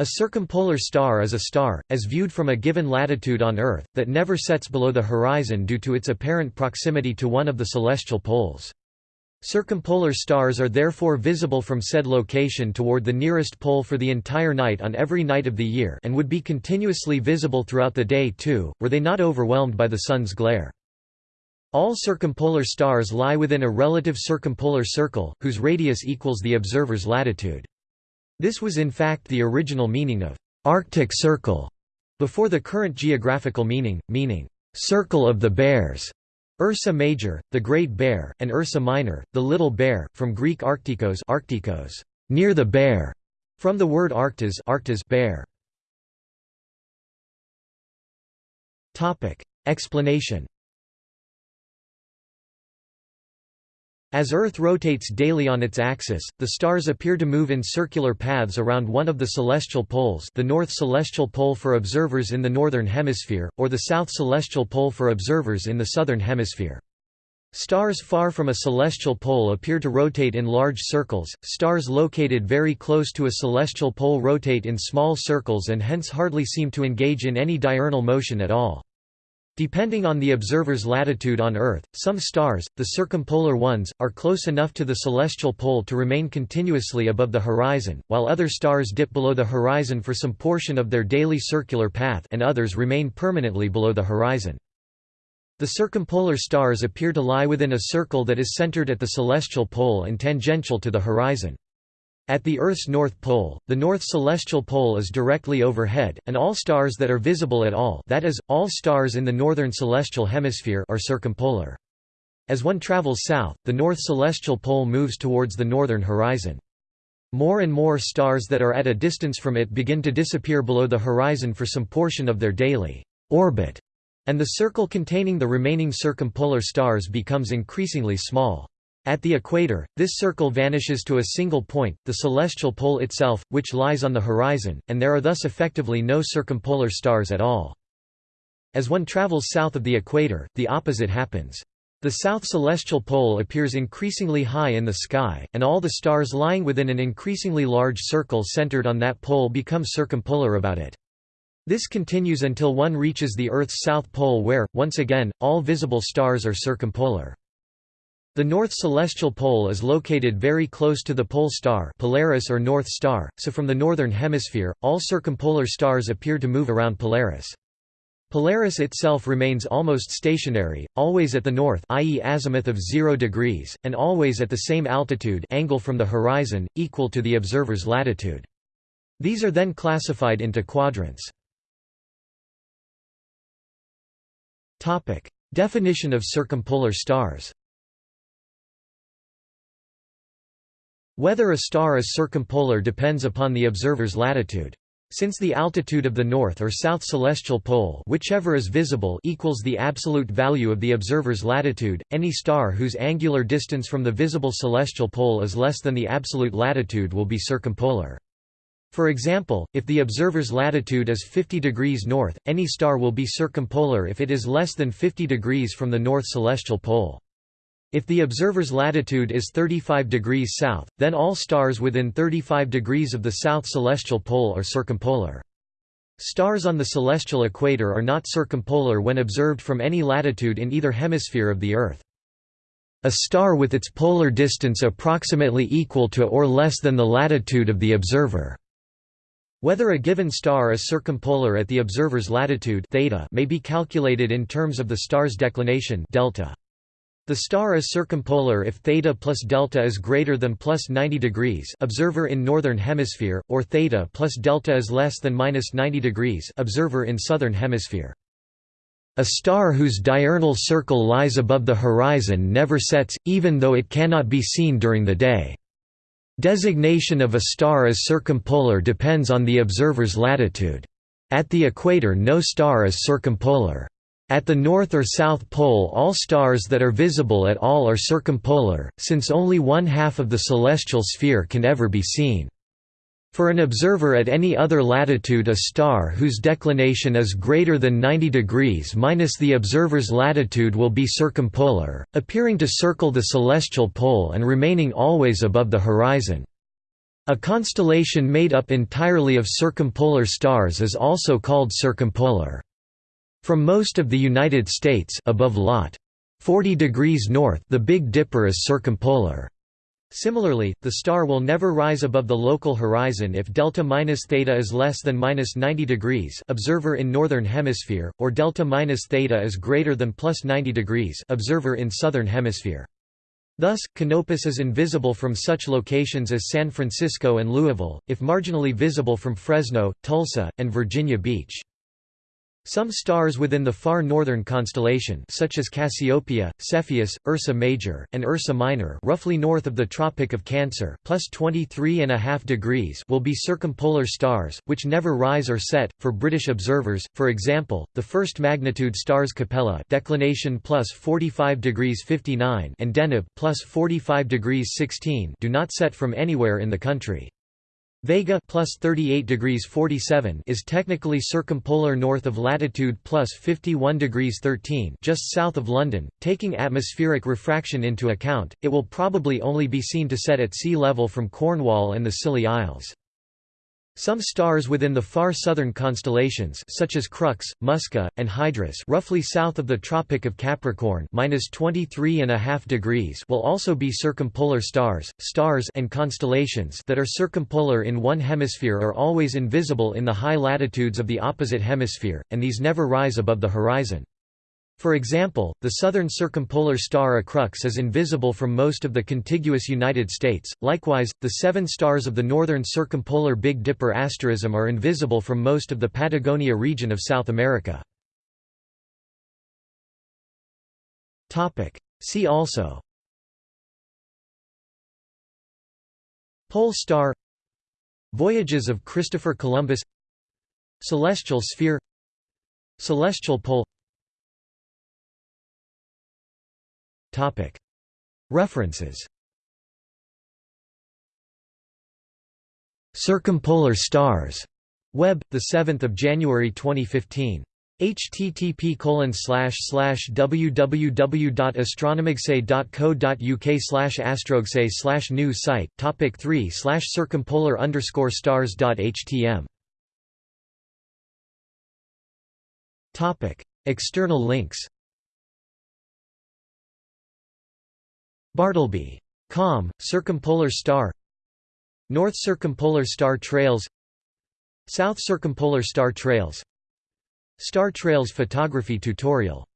A circumpolar star is a star, as viewed from a given latitude on Earth, that never sets below the horizon due to its apparent proximity to one of the celestial poles. Circumpolar stars are therefore visible from said location toward the nearest pole for the entire night on every night of the year and would be continuously visible throughout the day too, were they not overwhelmed by the sun's glare. All circumpolar stars lie within a relative circumpolar circle, whose radius equals the observer's latitude. This was in fact the original meaning of «Arctic Circle» before the current geographical meaning, meaning «Circle of the Bears». Ursa Major, the Great Bear, and Ursa Minor, the Little Bear, from Greek arctikos, arctikos near the bear, from the word arctas, arctas bear. Topic. Explanation As Earth rotates daily on its axis, the stars appear to move in circular paths around one of the celestial poles the north celestial pole for observers in the northern hemisphere, or the south celestial pole for observers in the southern hemisphere. Stars far from a celestial pole appear to rotate in large circles, stars located very close to a celestial pole rotate in small circles and hence hardly seem to engage in any diurnal motion at all. Depending on the observer's latitude on Earth, some stars, the circumpolar ones, are close enough to the celestial pole to remain continuously above the horizon, while other stars dip below the horizon for some portion of their daily circular path and others remain permanently below the horizon. The circumpolar stars appear to lie within a circle that is centered at the celestial pole and tangential to the horizon. At the Earth's north pole, the north celestial pole is directly overhead, and all stars that are visible at all that is, all stars in the northern celestial hemisphere are circumpolar. As one travels south, the north celestial pole moves towards the northern horizon. More and more stars that are at a distance from it begin to disappear below the horizon for some portion of their daily orbit, and the circle containing the remaining circumpolar stars becomes increasingly small. At the equator, this circle vanishes to a single point, the celestial pole itself, which lies on the horizon, and there are thus effectively no circumpolar stars at all. As one travels south of the equator, the opposite happens. The south celestial pole appears increasingly high in the sky, and all the stars lying within an increasingly large circle centered on that pole become circumpolar about it. This continues until one reaches the Earth's south pole where, once again, all visible stars are circumpolar. The north celestial pole is located very close to the pole star Polaris or North Star, so from the northern hemisphere, all circumpolar stars appear to move around Polaris. Polaris itself remains almost stationary, always at the north i.e. azimuth of 0 degrees, and always at the same altitude angle from the horizon, equal to the observer's latitude. These are then classified into quadrants. Definition of circumpolar stars Whether a star is circumpolar depends upon the observer's latitude. Since the altitude of the north or south celestial pole whichever is visible equals the absolute value of the observer's latitude, any star whose angular distance from the visible celestial pole is less than the absolute latitude will be circumpolar. For example, if the observer's latitude is 50 degrees north, any star will be circumpolar if it is less than 50 degrees from the north celestial pole. If the observer's latitude is 35 degrees south, then all stars within 35 degrees of the south celestial pole are circumpolar. Stars on the celestial equator are not circumpolar when observed from any latitude in either hemisphere of the Earth. A star with its polar distance approximately equal to or less than the latitude of the observer. Whether a given star is circumpolar at the observer's latitude theta may be calculated in terms of the star's declination delta. The star is circumpolar if theta plus delta is greater than plus 90 degrees observer in northern hemisphere, or theta plus delta is less than minus 90 degrees observer in southern hemisphere. A star whose diurnal circle lies above the horizon never sets, even though it cannot be seen during the day. Designation of a star as circumpolar depends on the observer's latitude. At the equator no star is circumpolar. At the North or South Pole all stars that are visible at all are circumpolar, since only one half of the celestial sphere can ever be seen. For an observer at any other latitude a star whose declination is greater than 90 degrees minus the observer's latitude will be circumpolar, appearing to circle the celestial pole and remaining always above the horizon. A constellation made up entirely of circumpolar stars is also called circumpolar. From most of the United States above Lot. 40 degrees north the Big Dipper is circumpolar. Similarly, the star will never rise above the local horizon if delta minus theta is less than minus 90 degrees observer in northern hemisphere, or delta minus theta is greater than plus 90 degrees observer in southern hemisphere. Thus, Canopus is invisible from such locations as San Francisco and Louisville, if marginally visible from Fresno, Tulsa, and Virginia Beach. Some stars within the far northern constellation such as Cassiopeia, Cepheus, Ursa Major, and Ursa Minor roughly north of the Tropic of Cancer plus 23.5 degrees will be circumpolar stars, which never rise or set. For British observers, for example, the first magnitude stars Capella declination plus 45 degrees 59 and Deneb plus 45 degrees 16 do not set from anywhere in the country. Vega plus 38 degrees 47 is technically circumpolar north of latitude plus 51 degrees 13 just south of London. Taking atmospheric refraction into account, it will probably only be seen to set at sea level from Cornwall and the Scilly Isles. Some stars within the far southern constellations such as Crux, Musca, and Hydrus roughly south of the Tropic of Capricorn degrees will also be circumpolar stars. Stars and constellations that are circumpolar in one hemisphere are always invisible in the high latitudes of the opposite hemisphere, and these never rise above the horizon. For example, the southern circumpolar star Crux is invisible from most of the contiguous United States. Likewise, the seven stars of the northern circumpolar Big Dipper asterism are invisible from most of the Patagonia region of South America. Topic: See also Pole star Voyages of Christopher Columbus Celestial sphere Celestial pole References. Circumpolar stars. Web, the 7th of January 2015. http www.astronomicsay.co.uk slash astrogsay slash new site topic 3 slash circumpolar underscore stars.htm topic. External links Bartleby. Com, Circumpolar Star North Circumpolar Star Trails South Circumpolar Star Trails Star Trails photography tutorial